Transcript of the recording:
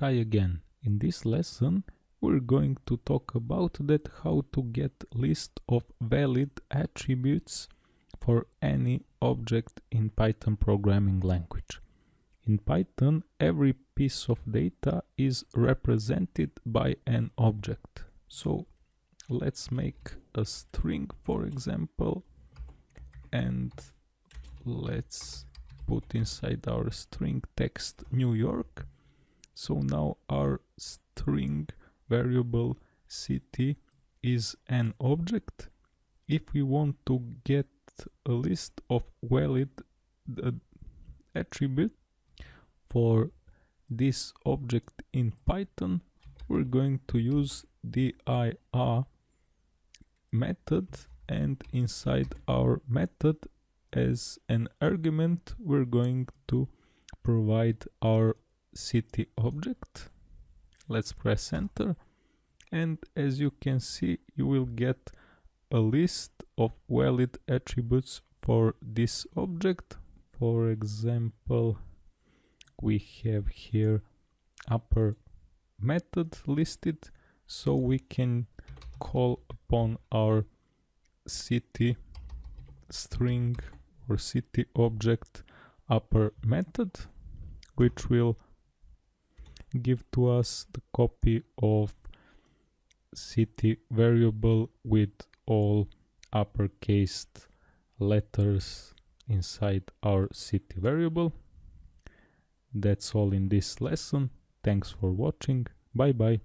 Hi again. In this lesson we're going to talk about that how to get list of valid attributes for any object in Python programming language. In Python every piece of data is represented by an object. So let's make a string for example and let's put inside our string text New York so now our string variable city is an object. If we want to get a list of valid uh, attribute for this object in Python, we're going to use the dir method and inside our method as an argument we're going to provide our city object. Let's press enter. And as you can see you will get a list of valid attributes for this object. For example we have here upper method listed. So we can call upon our city string or city object upper method which will give to us the copy of city variable with all uppercase letters inside our city variable. That's all in this lesson. Thanks for watching. Bye bye.